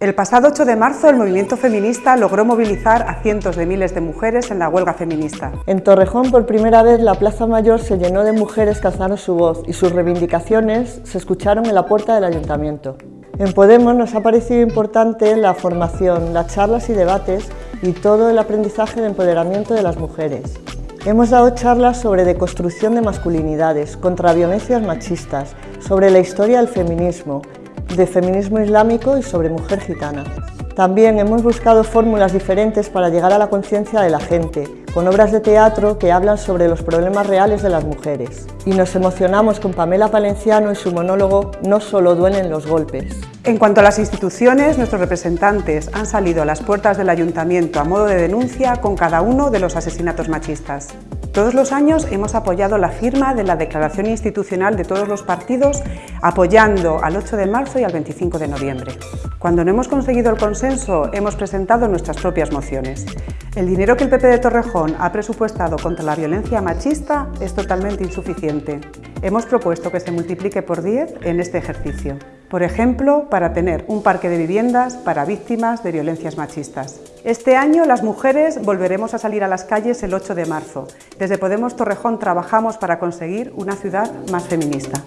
El pasado 8 de marzo el movimiento feminista logró movilizar a cientos de miles de mujeres en la huelga feminista. En Torrejón por primera vez la Plaza Mayor se llenó de mujeres que alzaron su voz y sus reivindicaciones se escucharon en la puerta del ayuntamiento. En Podemos nos ha parecido importante la formación, las charlas y debates y todo el aprendizaje de empoderamiento de las mujeres. Hemos dado charlas sobre deconstrucción de masculinidades, contra violencias machistas, sobre la historia del feminismo, de feminismo islámico y sobre mujer gitana. También hemos buscado fórmulas diferentes para llegar a la conciencia de la gente, con obras de teatro que hablan sobre los problemas reales de las mujeres. Y nos emocionamos con Pamela Palenciano y su monólogo No solo duelen los golpes. En cuanto a las instituciones, nuestros representantes han salido a las puertas del Ayuntamiento a modo de denuncia con cada uno de los asesinatos machistas. Todos los años hemos apoyado la firma de la declaración institucional de todos los partidos apoyando al 8 de marzo y al 25 de noviembre. Cuando no hemos conseguido el consenso, hemos presentado nuestras propias mociones. El dinero que el PP de Torrejón ha presupuestado contra la violencia machista es totalmente insuficiente. Hemos propuesto que se multiplique por 10 en este ejercicio. Por ejemplo, para tener un parque de viviendas para víctimas de violencias machistas. Este año las mujeres volveremos a salir a las calles el 8 de marzo. Desde Podemos Torrejón trabajamos para conseguir una ciudad más feminista.